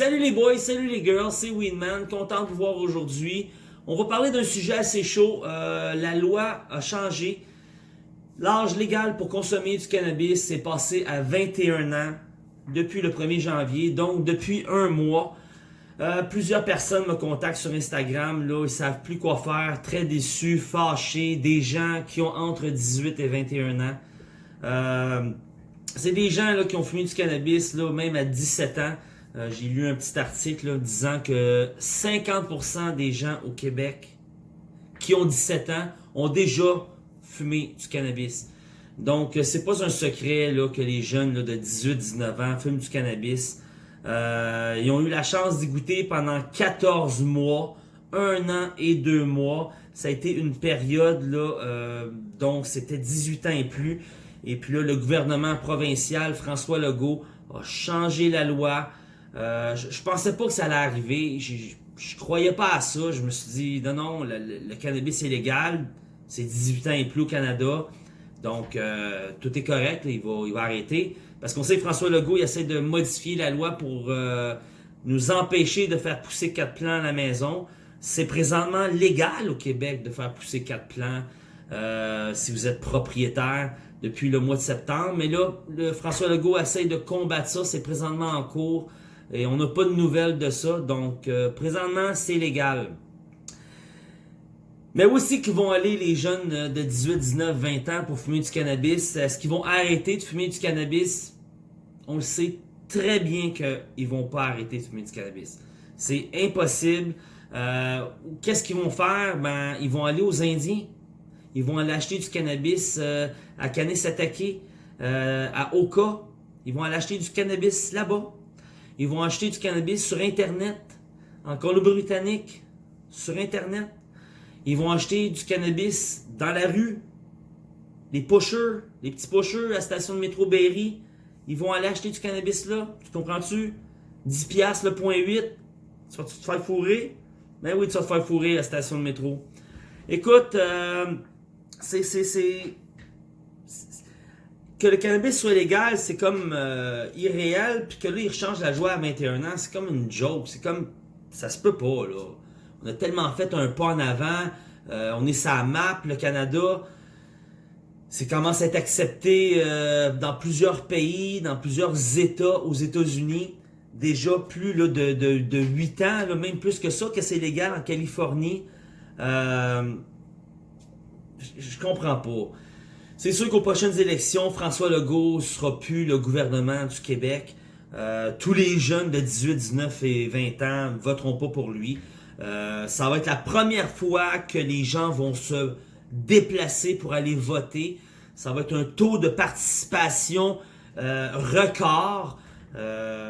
Salut les boys, salut les girls, c'est Winman, content de vous voir aujourd'hui. On va parler d'un sujet assez chaud. Euh, la loi a changé. L'âge légal pour consommer du cannabis est passé à 21 ans depuis le 1er janvier, donc depuis un mois. Euh, plusieurs personnes me contactent sur Instagram, là, ils savent plus quoi faire, très déçus, fâchés, des gens qui ont entre 18 et 21 ans. Euh, c'est des gens là, qui ont fumé du cannabis même à 17 ans. Euh, j'ai lu un petit article disant que 50% des gens au Québec qui ont 17 ans ont déjà fumé du cannabis. Donc, euh, c'est pas un secret là, que les jeunes de 18-19 ans fument du cannabis. Euh, ils ont eu la chance d'y goûter pendant 14 mois, un an et deux mois. Ça a été une période, là, donc c'était 18 ans et plus. Et puis là, le gouvernement provincial, François Legault, a changé la loi. Euh, je, je, pensais pas que ça allait arriver. Je, je, croyais pas à ça. Je me suis dit, non, non, le, cannabis est légal. C'est 18 ans et plus au Canada. Donc, euh, tout est correct. il, va, il va arrêter. Parce qu'on sait que François Legault, il essaie de modifier la loi pour euh, nous empêcher de faire pousser quatre plants à la maison. C'est présentement légal au Québec de faire pousser quatre plants si vous êtes propriétaire depuis le mois de septembre. Mais là, François Legault essaie de combattre ça. C'est présentement en cours. Et on n'a pas de nouvelles de ça. Donc, euh, présentement, c'est légal. Mais où est-ce qu'ils vont aller les jeunes de 18, 19, 20 ans pour fumer du cannabis? Est-ce qu'ils vont arrêter de fumer du cannabis? On le sait très bien qu'ils vont pas arrêter de fumer du cannabis. C'est impossible. Euh, Qu'est-ce qu'ils vont faire? Ben, ils vont aller aux Indiens. Ils vont aller acheter du cannabis euh, à Kanesatake, euh, à Oka. Ils vont aller acheter du cannabis là-bas. Ils vont acheter du cannabis sur Internet, en Colombie-Britannique, sur Internet. Ils vont acheter du cannabis dans la rue. Les pushers, les petits pushers à la station de métro Berry, ils vont aller acheter du cannabis là. Tu comprends-tu? 10 piastres le point 8. Tu vas te faire fourrer? Ben oui, tu vas te faire fourrer à la station de métro. Écoute, euh, c'est que le cannabis soit légal, c'est comme euh, irréel, puis que là, il change la joie à 21 ans, c'est comme une joke, c'est comme, ça se peut pas, là. On a tellement fait un pas en avant, euh, on est sa map, le Canada, c'est commence à être accepté euh, dans plusieurs pays, dans plusieurs États aux États-Unis, déjà plus de, de, de 8 ans, là, même plus que ça, que c'est légal en Californie. je comprends pas. C'est sûr qu'aux prochaines élections, François Legault sera plus le gouvernement du Québec. Euh, tous les jeunes de 18, 19 et 20 ans voteront pas pour lui. Euh, ça va être la première fois que les gens vont se déplacer pour aller voter. Ça va être un taux de participation euh, record.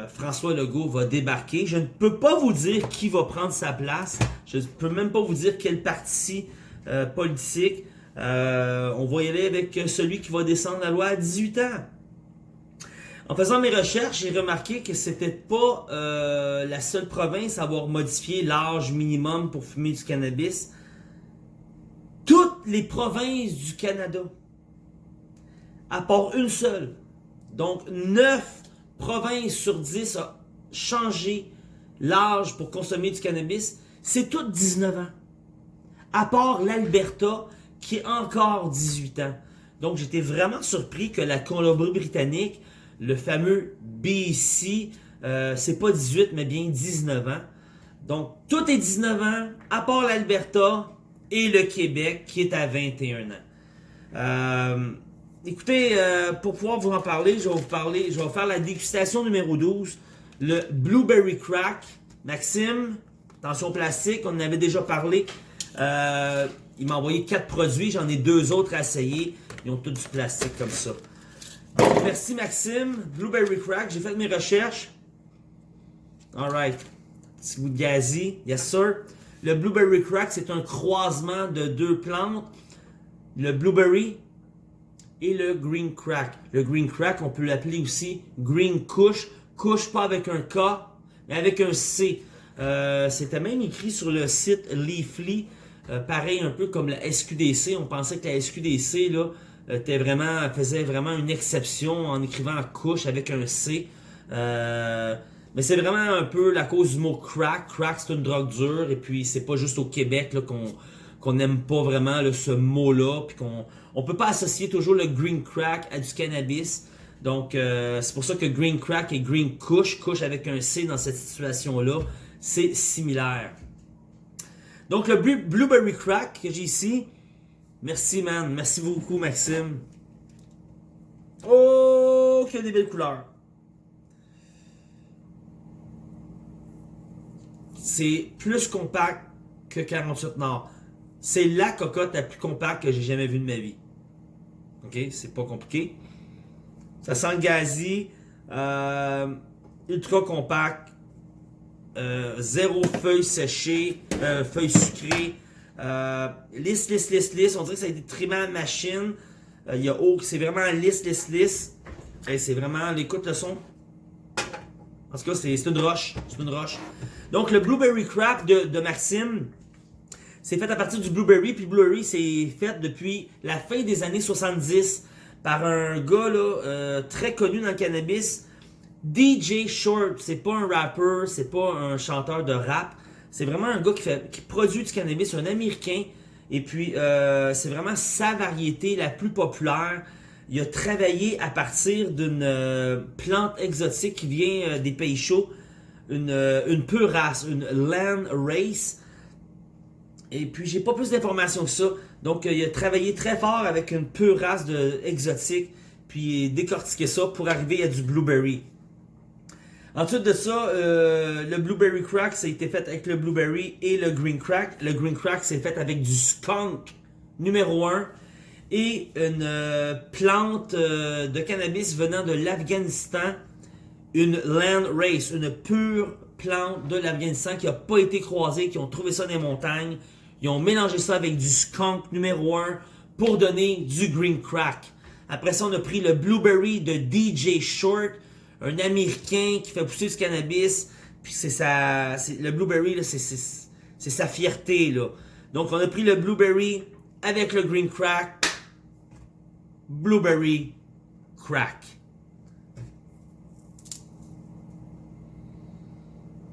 François Legault va débarquer. Je ne peux pas vous dire qui va prendre sa place. Je ne peux même pas vous dire quel parti politique. Euh, on va y aller avec celui qui va descendre la loi à 18 ans. En faisant mes recherches, j'ai remarqué que c'était pas euh, la seule province à avoir modifié l'âge minimum pour fumer du cannabis. Toutes les provinces du Canada, à part une seule, donc 9 provinces sur 10 ont changé l'âge pour consommer du cannabis, c'est toutes 19 ans. À part l'Alberta, qui est encore 18 ans. Donc, j'étais vraiment surpris que la Colombie-Britannique, le fameux BC, euh, c'est pas 18, mais bien 19 ans. Donc, tout est 19 ans, à part l'Alberta et le Québec, qui est à 21 ans. Euh, écoutez, euh, pour pouvoir vous en parler, je vais vous parler, je vais faire la dégustation numéro 12, le Blueberry Crack. Maxime, attention plastique, on en avait déjà parlé. Il m'a envoyé quatre produits, j'en ai deux autres à essayer. Ils ont tous du plastique comme ça. Merci Maxime. Blueberry Crack, j'ai fait mes recherches. Alright. Petit goût de gazi. Yes sir. Le Blueberry Crack, c'est un croisement de deux plantes. Le Blueberry et le Green Crack. Le Green Crack, on peut l'appeler aussi Green Kush. Kush pas avec un K, mais avec un C. Euh, C'était même écrit sur le site Leafly. Euh, pareil un peu comme la SQDC, on pensait que la SQDC là, était vraiment, faisait vraiment une exception en écrivant couche avec un C. Euh, Mais c'est vraiment un peu la cause du mot crack. Crack, c'est une drogue dure. Et puis, c'est pas juste au Québec qu'on qu'on n'aime pas vraiment ce mot-là. Puis qu'on on peut pas associer toujours le green crack à du cannabis. Donc, euh, c'est pour ça que green crack et green kush, kush avec un C dans cette situation-là, c'est similaire. Donc, le blueberry crack que j'ai ici, merci man, merci beaucoup Maxime. Oh, qu'il y a des belles couleurs. C'est plus compact que 48 Nord. C'est la cocotte la plus compacte que j'ai jamais vue de ma vie. Ok, c'est pas compliqué. Ça sent le euh, ultra compact, euh, zéro feuilles séchées, euh, feuilles sucrées, lisse, lisse, lisse, lisse. On dirait que ça a été trimé à machine. Il y a c'est vraiment lisse, lisse, lisse. c'est vraiment, l'écoute le son. En tout cas, c'est une roche. C'est une roche. Donc, le Blueberry Crap de, de Maxime, c'est fait à partir du Blueberry. Puis Blueberry, c'est fait depuis la fin des années 70 par un gars là, euh, très connu dans le cannabis, DJ Short. C'est pas un rapper, c'est pas un chanteur de rap. C'est vraiment un gars qui, produit du cannabis, un Américain. Et puis, euh, c'est vraiment sa variété la plus populaire. Il a travaillé à partir d'une euh, plante exotique qui vient des pays chauds, une, une pure race, une land race. Et puis, j'ai pas plus d'informations que ça. Donc, euh, il a travaillé très fort avec une pure race de exotique, puis décortiqué ça pour arriver à du blueberry. Ensuite de ça, euh, le blueberry crack, ça a été fait avec le blueberry et le green crack. Le green crack, c'est fait avec du skunk numéro 1 et une euh, plante de cannabis venant de l'Afghanistan, une land race, une pure plante de l'Afghanistan qui n'a pas été croisée, qui ont trouvé ça dans les montagnes, ils ont mélangé ça avec du skunk numéro 1 pour donner du green crack. Après ça, on a pris le blueberry de DJ Short, un américain qui fait pousser du cannabis. Puis c'est sa, le blueberry, c'est sa fierté. Là. Donc on a pris le blueberry avec le green crack. Blueberry crack.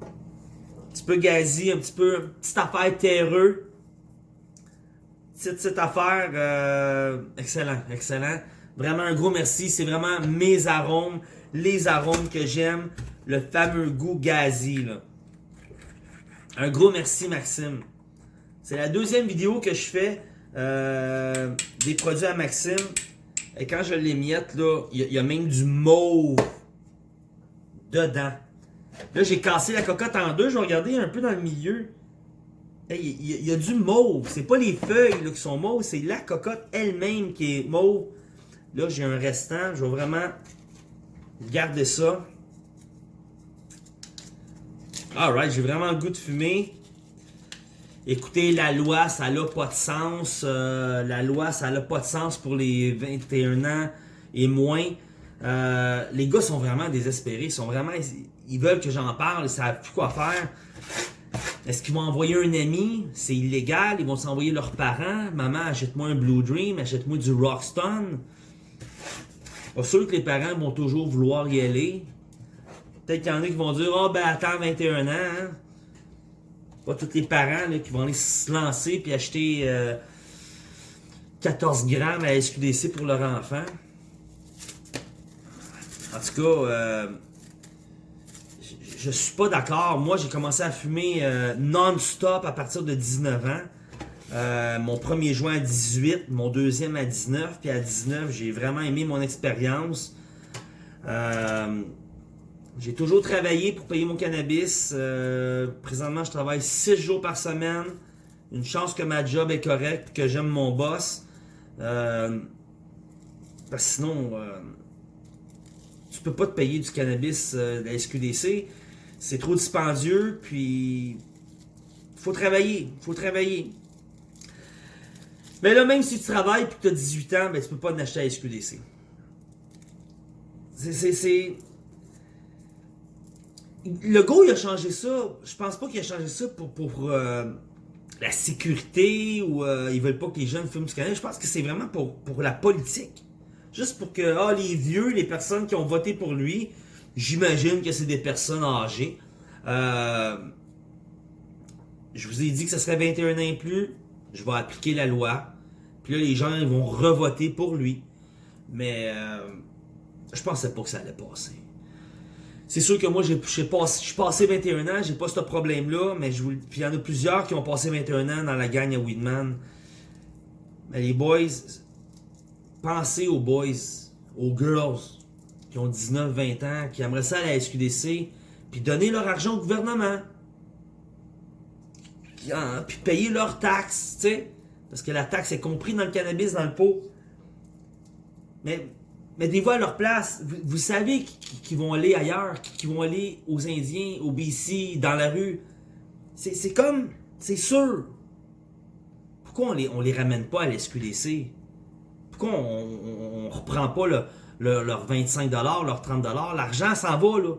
Un petit peu gazi, un petit peu, petite affaire terreux cette, affaire, euh, excellent, excellent. Vraiment un gros merci. C'est vraiment mes arômes, les arômes que j'aime. Le fameux goût gazi. Un gros merci, Maxime. C'est la deuxième vidéo que je fais euh, des produits à Maxime. Et quand je les miette, là, il y, a même du mauve dedans. Là, j'ai cassé la cocotte en deux. Je vais regarder un peu dans le milieu. Il y, a du mauve. C'est pas les feuilles qui sont mauves, c'est la cocotte elle-même qui est mauve. Là, j'ai un restant. Je vais vraiment garder ça. Alright, j'ai vraiment le goût de fumer. Écoutez, la loi, ça n'a pas de sens. Euh, la loi, ça n'a pas de sens pour les 21 ans et moins. Euh, les gars sont vraiment désespérés. Ils sont vraiment. Ils veulent que j'en parle. Ils savent plus quoi faire. Est-ce qu'ils vont envoyer un ami? C'est illégal. Ils vont s'envoyer leurs parents. Maman, achète-moi un Blue Dream, achète-moi du Rockstone. Pas sûr que les parents vont toujours vouloir y aller. Peut-être qu'il y en a qui vont dire, oh ben attends 21 ans. Hein. Pas tous les parents qui vont aller se lancer puis acheter 14 euh, grammes à SQDC pour leur enfant. En tout cas, euh, je suis pas d'accord. Moi, j'ai commencé à fumer euh, non-stop à partir de 19 ans. Euh, mon premier joint à 18, mon deuxième à 19, puis à 19, j'ai vraiment aimé mon expérience. Euh, j'ai toujours travaillé pour payer mon cannabis. présentement, je travaille 6 jours par semaine. Une chance que ma job est correcte, que j'aime mon boss. parce que sinon, tu peux pas te payer du cannabis de la SQDC c'est trop dispendieux, puis faut travailler, faut travailler. Mais là, même si tu travailles et que tu as 18 ans, ben, tu peux pas acheter à SQDC. C'est... Le go, il a changé ça. Je pense pas qu'il a changé ça pour, pour euh, la sécurité ou euh, ils veulent pas que les jeunes fument du cannabis. Je pense que c'est vraiment pour, pour la politique. Juste pour que ah, les vieux, les personnes qui ont voté pour lui, J'imagine que c'est des personnes âgées. Euh, je vous ai dit que ce serait 21 ans et plus. Je vais appliquer la loi. Puis là, les gens ils vont revoter pour lui. Mais euh, je pensais pas que ça allait passer. C'est sûr que moi, je suis passé 21 ans, j'ai pas ce problème-là, mais puis il y en a plusieurs qui ont passé 21 ans dans la gang à Weedman. Mais les boys, pensez aux boys, aux girls qui ont 19, 20 ans, qui aimeraient ça à la SQDC, puis donner leur argent au gouvernement. Puis payer leurs taxes, tu sais. Parce que la taxe est comprise dans le cannabis, dans le pot. Mais mettez-vous à leur place. Vous, savez qu'ils vont aller ailleurs, qu'ils vont aller aux Indiens, aux BC, dans la rue. C'est comme, c'est sûr. Pourquoi on les, les ramène pas à l'SQDC? Pourquoi on, on, reprend pas le, leurs 25$, leurs 30$? L'argent s'en va, là.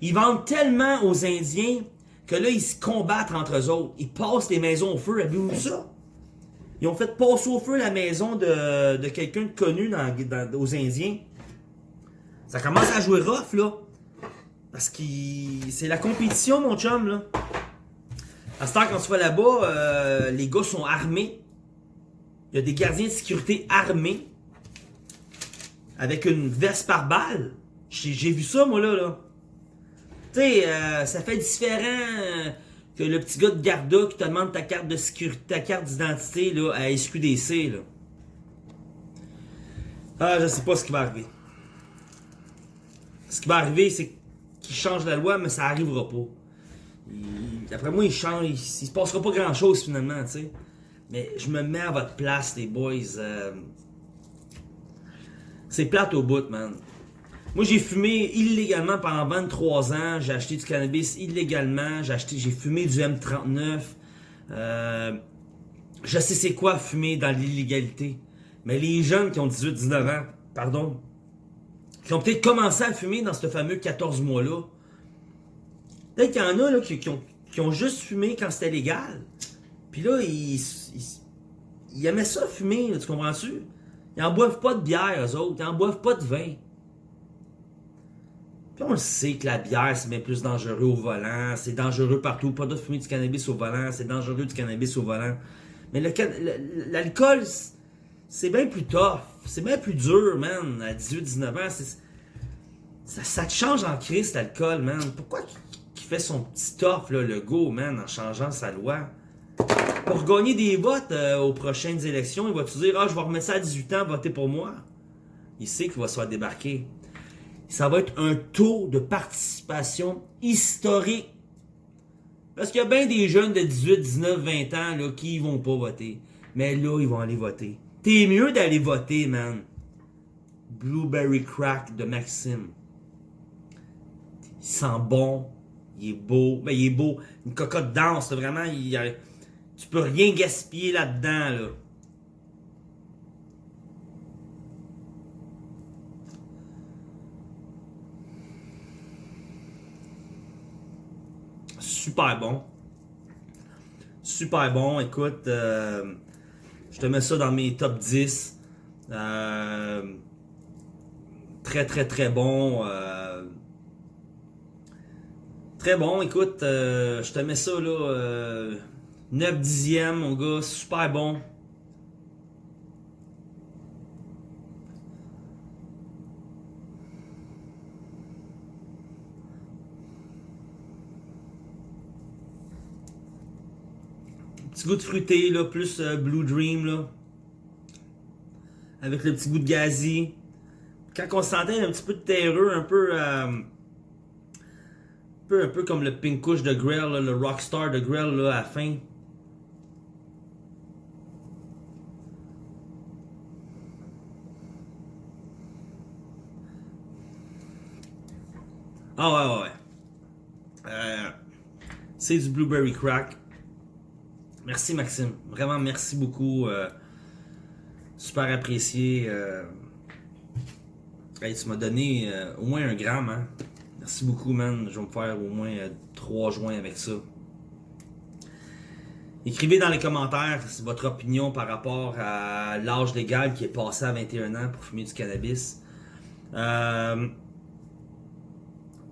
Ils vendent tellement aux Indiens que là, ils se combattent entre eux autres. Ils passent les maisons au feu. Avez-vous ça? Ils ont fait passer au feu la maison de, quelqu'un de connu dans, aux Indiens. Ça commence à jouer rough, là. Parce que c'est la compétition, mon chum, là. À ce temps, quand tu vas là-bas, euh, les gars sont armés. Il y a des gardiens de sécurité armés. Avec une veste par balle. J'ai vu ça, moi, là. là. Euh, ça fait différent... Euh, que le petit gars de Garda qui te demande ta carte de sécurité, ta carte d'identité à SQDC. Là. Ah, je sais pas ce qui va arriver. Ce qui va arriver, c'est qu'il change la loi, mais ça arrivera pas. D'après moi, il change, il, se passera pas grand chose finalement, tu sais. Mais je me mets à votre place, les boys. Euh, c'est plate au bout, man. Moi, j'ai fumé illégalement pendant 23 ans. J'ai acheté du cannabis illégalement. J'ai fumé du M39. Euh, je sais c'est quoi fumer dans l'illégalité. Mais les jeunes qui ont 18-19 ans, pardon, qui ont peut-être commencé à fumer dans ce fameux 14 mois-là, peut-être qu'il y en a là, qui, ont, juste fumé quand c'était légal. Puis là, ils, ils, aimaient ça fumer, tu comprends-tu? Ils en boivent pas de bière, eux autres. Ils en boivent pas de vin. On le sait que la bière, c'est bien plus dangereux au volant. C'est dangereux partout. Pas de fumer du cannabis au volant. C'est dangereux du cannabis au volant. Mais l'alcool, c'est bien plus tough. C'est bien plus dur, man, à 18-19 ans. Ça, te change en crise, l'alcool, man. Pourquoi qu'il fait son petit tough, là, le go, man, en changeant sa loi? Pour gagner des votes euh, aux prochaines élections, il va te dire « Ah, je vais remettre ça à 18 ans, voter pour moi. » Il sait qu'il va se faire débarquer ça va être un taux de participation historique. Parce qu'il y a bien des jeunes de 18, 19, 20 ans là, qui vont pas voter. Mais là, ils vont aller voter. T'es mieux d'aller voter, man. Blueberry Crack de Maxime. Il sent bon. Il est beau. Ben, il est beau. Une cocotte dense, vraiment. Tu peux rien gaspiller là-dedans, là. Super bon. Super bon. Écoute, euh, je te mets ça dans mes top 10. Euh, très, très, très bon. Euh, très bon. Écoute, je te mets ça là. 9 dixièmes, mon gars. Super bon. Petit goût de fruité, là, plus euh, Blue Dream, là. Avec le petit goût de gazi. Quand on sentait un petit peu de terreux, un peu... Euh, un, peu un peu comme le Pink Kush de Grell, le Rockstar de Grell, là, à la fin. Ah ouais, ouais, ouais. Euh, c'est du Blueberry Crack. Merci Maxime. Vraiment merci beaucoup. Euh, super apprécié. Euh, tu m'as donné euh, au moins un gramme. Hein. Merci beaucoup, man. Je vais me faire au moins trois joints avec ça. Écrivez dans les commentaires votre opinion par rapport à l'âge légal qui est passé à 21 ans pour fumer du cannabis.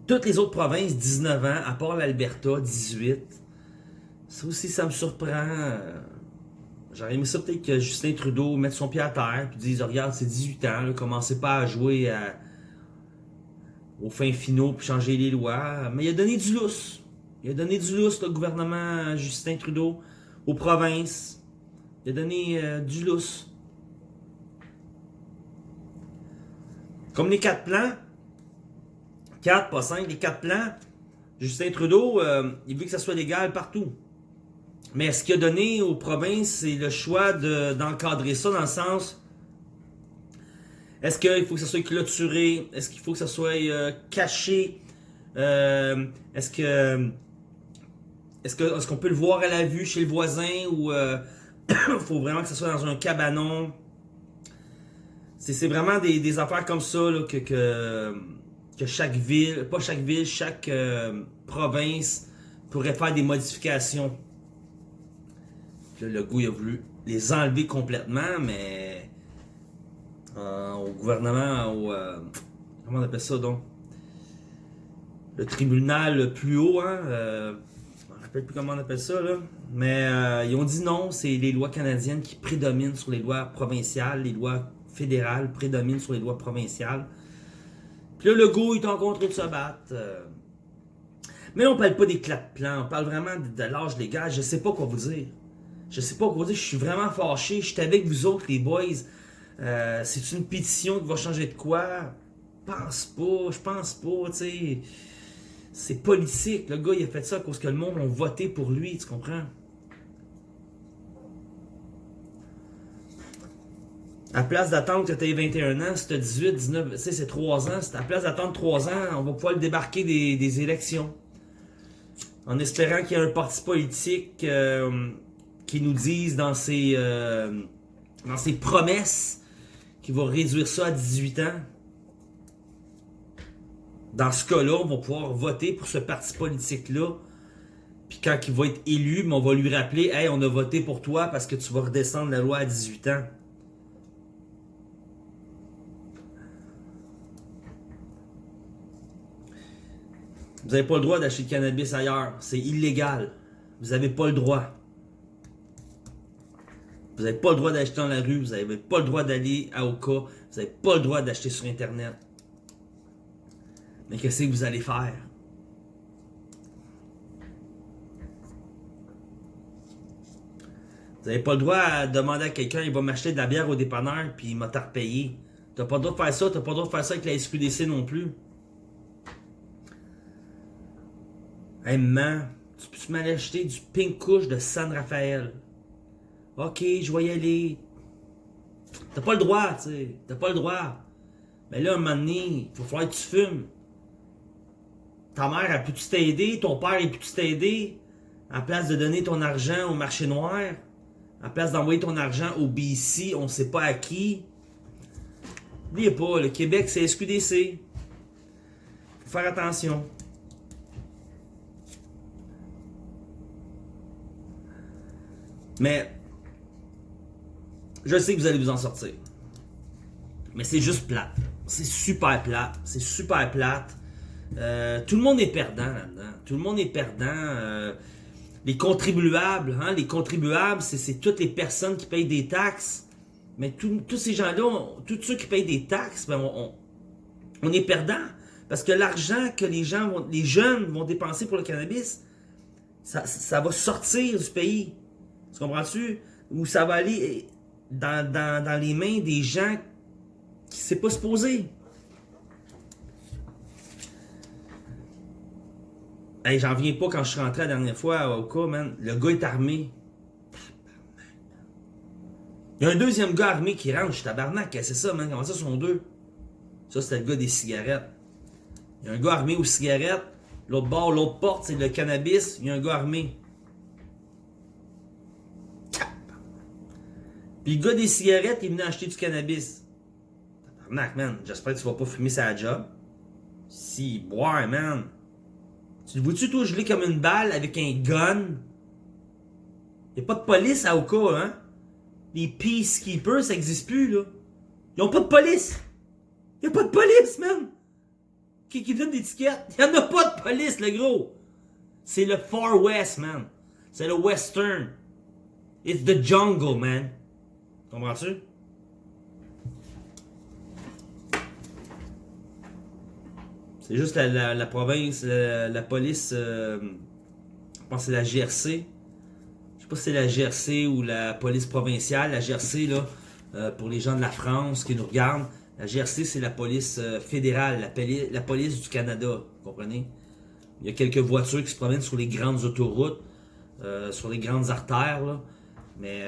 Toutes les autres provinces, 19 ans, à part l'Alberta, 18. Ça aussi, ça me surprend. J'aurais aimé ça peut-être que Justin Trudeau mette son pied à terre et dise Regarde, c'est 18 ans, commencez pas à jouer aux fins finaux pour changer les lois. Mais il a donné du lousse. Il a donné du lousse, le gouvernement Justin Trudeau, aux provinces. Il a donné euh, du lousse. Comme les quatre plans, 4, pas 5, les quatre plans, Justin Trudeau, euh, il veut que ça soit légal partout. Mais ce qu'il a donné aux provinces, c'est le choix d'encadrer ça dans le sens est-ce qu'il faut que ça soit clôturé? Est-ce qu'il faut que ça soit euh, caché? Euh, Est-ce que est-ce qu'on est peut le voir à la vue chez le voisin ou il faut vraiment que ça soit dans un cabanon? C'est vraiment des, affaires comme ça que, que, chaque ville, pas chaque ville, chaque province pourrait faire des modifications le goût il a voulu les enlever complètement, mais euh, au gouvernement, au, euh, comment on appelle ça donc? Le tribunal le plus haut, hein, euh, je ne me rappelle plus comment on appelle ça, là. mais ils ont dit non, c'est les lois canadiennes qui prédominent sur les lois provinciales, les lois fédérales prédominent sur les lois provinciales. Puis là, le goût est en train de se battre. Mais on ne parle pas des clats de plan, on parle vraiment de l'âge légal, je ne sais pas quoi vous dire. Je sais pas quoi dire, je suis vraiment fâché. Je suis avec vous autres, les boys. Euh, c'est une pétition qui va changer de quoi? Pense pas, je pense pas, tu sais. C'est politique. Le gars, il a fait ça parce que le monde a voté pour lui, tu comprends? À place d'attendre que tu aies 21 ans, si tu as 18, 19, tu sais, c'est 3 ans. à place d'attendre 3 ans, on va pouvoir le débarquer des, élections. En espérant qu'il y ait un parti politique euh, qui nous disent dans ses, euh, promesses qu'il va réduire ça à 18 ans. Dans ce cas-là, on va pouvoir voter pour ce parti politique-là. Puis quand il va être élu, on va lui rappeler Hey, on a voté pour toi parce que tu vas redescendre la loi à 18 ans. Vous n'avez pas le droit d'acheter du cannabis ailleurs. C'est illégal. Vous n'avez pas le droit. Vous n'avez pas le droit d'acheter dans la rue, vous n'avez pas le droit d'aller à Oka, vous n'avez pas le droit d'acheter sur Internet. Mais qu'est-ce que vous allez faire? Vous n'avez pas le droit de demander à quelqu'un, il va m'acheter de la bière au dépanneur, puis il m'a tard payé. Tu n'as pas le droit de faire ça, tu n'as pas le droit de faire ça avec la SQDC non plus. Hey, man, tu peux m'aller acheter du pink couche de San Rafael? Ok, je vais y aller. T'as pas le droit, tu sais. T'as pas le droit. Mais là, un moment donné, il va falloir que tu fumes. Ta mère a pu t'aider, ton père a pu t'aider? En place de donner ton argent au marché noir, en place d'envoyer ton argent au BC, on sait pas à qui. N'oubliez pas, le Québec, c'est SQDC. Faut faire attention. Mais je sais que vous allez vous en sortir. Mais c'est juste plate. C'est super plate. C'est super plate. Euh, tout le monde est perdant là-dedans. Tout le monde est perdant. Euh, les contribuables, hein, les contribuables, c'est toutes les personnes qui payent des taxes. Mais tous ces gens-là, tous ceux qui payent des taxes, ben, on, est perdant. Parce que l'argent que les gens vont, les jeunes vont dépenser pour le cannabis, ça, ça va sortir du pays. Tu comprends-tu? Ou ça va aller dans, les mains des gens qui s'est pas supposé. Hey, J'en viens pas quand je suis rentré la dernière fois au cas, man. Le gars est armé. Il y a un deuxième gars armé qui rentre. Je suis tabarnak. C'est ça, man. Comment ça sont deux? Ça, c'était le gars des cigarettes. Il y a un gars armé aux cigarettes. L'autre bord, l'autre porte, c'est le cannabis. Il y a un gars armé. Puis gars des cigarettes, il venait acheter du cannabis. Tabarnak, man. J'espère que tu vas pas fumer sa job. Si, boire, man. Tu le vois-tu, toi, gelé comme une balle avec un gun? Y'a pas de police à Oka, hein? Les peacekeepers, ça existe plus, là. Ils ont pas de police. Y'a pas de police, man. Qui, qui donne des tickets? En a pas de police, le gros. C'est le Far West, man. C'est le Western. It's the jungle, man. Comprends-tu? C'est juste la, province, la, police, euh, je pense que c'est la GRC. Je sais pas si c'est la GRC ou la police provinciale. La GRC, là, euh, pour les gens de la France qui nous regardent, la GRC, c'est la police euh, fédérale, la, la police du Canada, vous comprenez? Il y a quelques voitures qui se promènent sur les grandes autoroutes, sur les grandes artères, là. Mais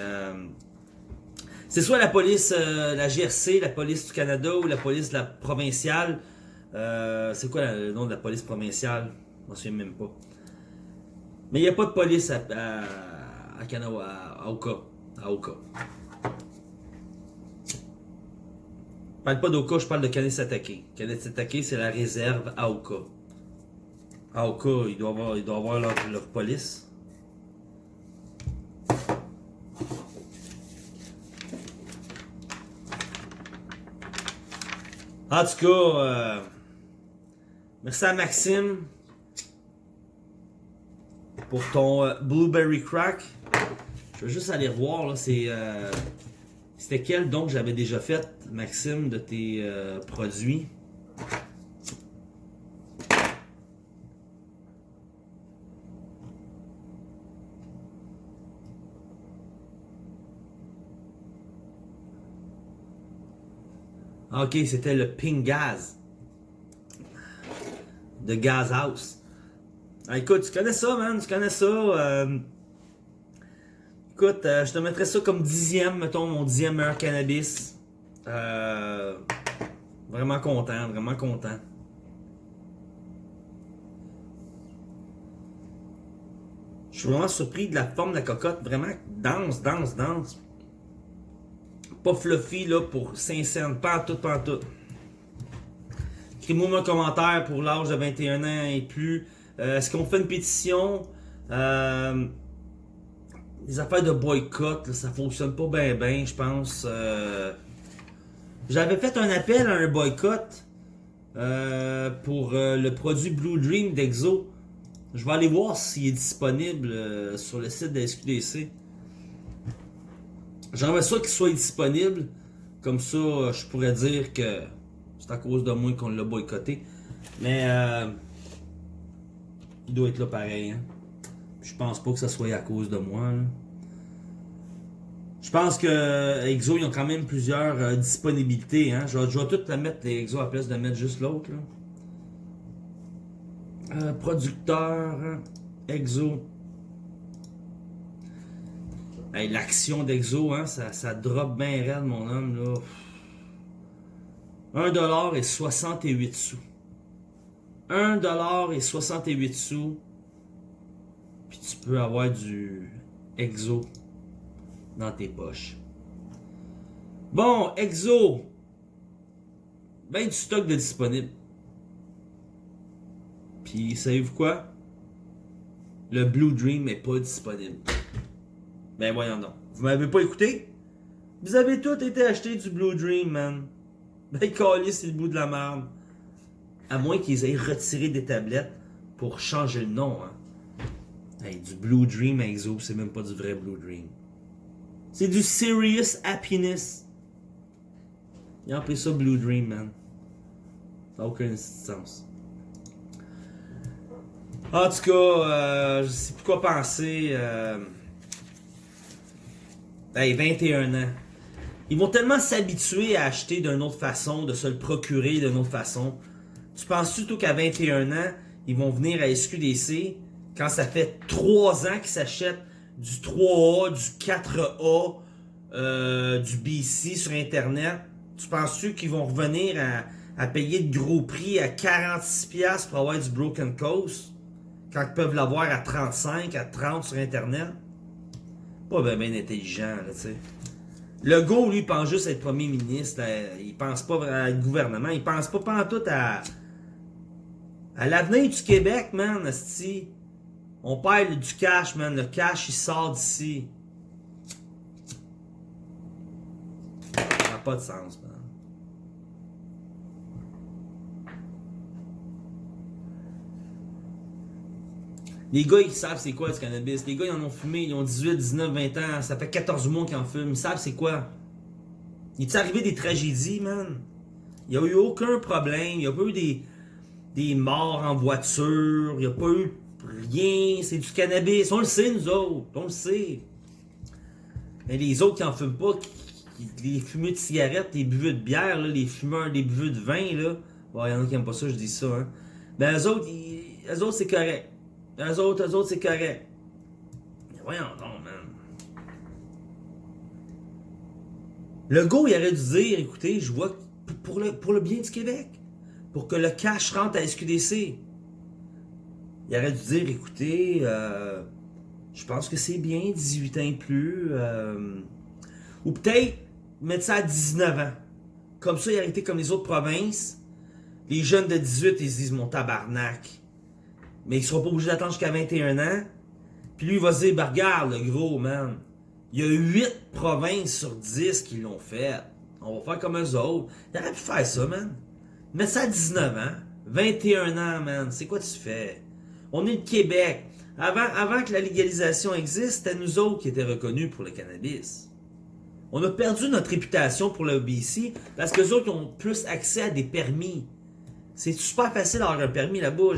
c'est soit la police, euh, la GRC, la police du Canada ou la police provinciale. Euh, c'est quoi le nom de la police provinciale? Je m'en souviens même pas. Mais il n'y a pas de police à, à, Kanawha, à, Oka. À Oka. Parle pas d'Oka, je parle de Kanesatake. Kanesatake, c'est la réserve à Oka. À Oka, il doit avoir, il doit avoir leur police. En tout cas, euh, merci à Maxime pour ton euh, Blueberry Crack. Je veux juste aller revoir, c'est... euh, C'était quel? Don que j'avais déjà fait, Maxime, de tes produits? Ok, c'était le Pink Gaz. De Gas House. Ah, écoute, tu connais ça, man, tu connais ça. euh, Écoute, euh, je te mettrais ça comme dixième, mettons, mon dixième meilleur cannabis. Euh, Vraiment content, vraiment content. Je suis vraiment surpris de la forme de la cocotte, vraiment dense, dense, dense. Pas fluffy là pour 5 cents, pas tout, pas tout. Écris-moi un commentaire pour l'âge de 21 ans et plus. Euh, Est-ce qu'on fait une pétition? Euh, les affaires de boycott, ça fonctionne pas bien, je pense. Euh, J'avais fait un appel à un boycott pour le produit Blue Dream d'Exo. Je vais aller voir s'il est disponible sur le site de SQDC. J'aimerais ça qu'il soit disponible. Comme ça, euh, je pourrais dire que c'est à cause de moi qu'on l'a boycotté. Mais euh, il doit être là pareil. Hein. Je pense pas que ça soit à cause de moi. Je pense que euh, Exo, ils ont quand même plusieurs disponibilités. Hein. Je, vais, tout mettre, les Exo, à la place de mettre juste l'autre. producteur, hein, Exo. L'action d'Exo, hein, ça, ça drop bien raide, mon homme. là. 1 dollar et 68 sous. 1 dollar et 68 sous. Puis tu peux avoir du Exo dans tes poches. Bon, Exo. Ben du stock de disponible. Puis savez-vous quoi? Le Blue Dream n'est pas disponible. Ben voyons donc. Vous m'avez pas écouté? Vous avez tous été acheté du Blue Dream, man. Ben calé, c'est le bout de la merde. À moins qu'ils aient retiré des tablettes pour changer le nom, hein. Hey, du Blue Dream Exo, c'est même pas du vrai Blue Dream. C'est du Serious Happiness. Ils ont appelé ça Blue Dream, man. Ça n'a aucun sens. En tout cas, euh, je sais plus quoi penser. Euh... Hey, 21 ans. Ils vont tellement s'habituer à acheter d'une autre façon, de se le procurer d'une autre façon. Tu penses surtout qu'à 21 ans, ils vont venir à SQDC quand ça fait 3 ans qu'ils s'achètent du 3A, du 4A, euh, du BC sur Internet? Tu penses-tu qu'ils vont revenir à, à payer de gros prix à 46$ pour avoir du Broken Coast? Quand ils peuvent l'avoir à 35, à 30 sur Internet? Pas bien intelligent, tu sais. Le go, lui, pense juste être premier ministre. Il pense pas à être gouvernement. Il pense pas pantoute à... À l'avenir du Québec, man. On perd du cash, man. Le cash, il sort d'ici. Ça n'a pas de sens, man. Les gars, ils savent c'est quoi du cannabis. Les gars, ils en ont fumé, ils ont 18, 19, 20 ans. Ça fait 14 mois qu'ils en fument. Ils savent c'est quoi. Il est arrivé des tragédies, man? Il n'y a eu aucun problème. Il n'y a pas eu des, morts en voiture. Il n'y a pas eu rien. C'est du cannabis. On le sait, nous autres. On le sait. Mais les autres qui en fument pas, les fumeurs de cigarettes, les buveux de bière, les fumeurs, les buveux de vin, là. Il y en a qui n'aiment pas ça, je dis ça, hein. Ben, eux autres, autres, c'est correct. Eux autres, eux autres, c'est correct. Mais voyons donc, man. Le go, il aurait dû dire, écoutez, je vois pour le, pour le bien du Québec, pour que le cash rentre à SQDC. Il aurait dû dire, écoutez, euh, je pense que c'est bien, 18 ans et plus. Euh, ou peut-être mettre ça à 19 ans. Comme ça, il aurait été comme les autres provinces. Les jeunes de 18, ils se disent, mon tabarnak. Mais ils seront pas obligés d'attendre jusqu'à 21 ans. Puis lui, il va se dire, bah, regarde, le gros, man. Il y a 8 provinces sur 10 qui l'ont fait. On va faire comme eux autres. Il aurait pu faire ça, man. Mettre ça à 19 ans. 21 ans, man. C'est quoi tu fais? On est le Québec. Avant, avant que la légalisation existe, c'était nous autres qui étaient reconnus pour le cannabis. On a perdu notre réputation pour le BC parce que les autres ont plus accès à des permis. C'est super facile d'avoir un permis là-bas.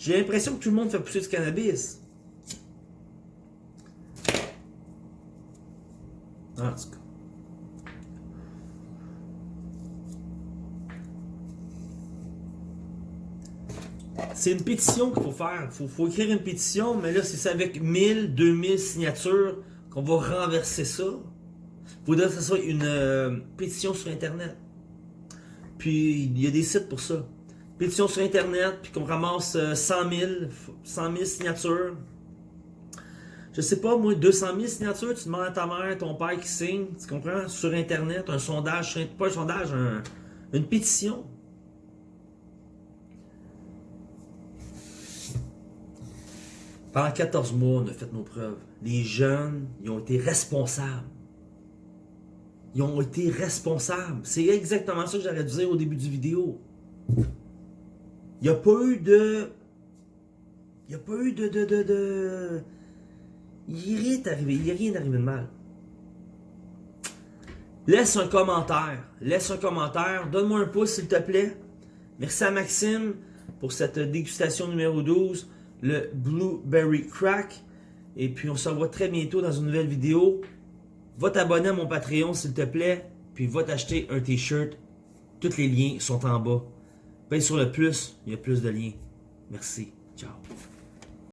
J'ai l'impression que tout le monde fait pousser du cannabis. En tout cas. C'est une pétition qu'il faut faire. Il faut, écrire une pétition, mais là, c'est avec 1000, 2000 signatures qu'on va renverser ça. Il faudrait que ce soit une euh, pétition sur Internet. Puis, il y a des sites pour ça. Pétition sur Internet, puis qu'on ramasse 100 000, 100 000 signatures. Je sais pas, moi, 200 000 signatures, tu demandes à ta mère, ton père qui signe, tu comprends? Sur Internet, un sondage, pas un sondage, une pétition. Pendant 14 mois, on a fait nos preuves. Les jeunes, ils ont été responsables. Ils ont été responsables. C'est exactement ça que j'aurais dû dire au début du vidéo. Il n'y a pas eu de... Il n'y a pas eu de... Il n'y a rien arrivé. Il rien arrivé de mal. Laisse un commentaire. Laisse un commentaire. Donne-moi un pouce, s'il te plaît. Merci à Maxime pour cette dégustation numéro 12 le Blueberry Crack. Et puis on se revoit très bientôt dans une nouvelle vidéo. Va t'abonner à mon Patreon s'il te plaît. Puis va t'acheter un t-shirt. Tous les liens sont en bas. Paye sur le plus, il y a plus de liens. Merci. Ciao.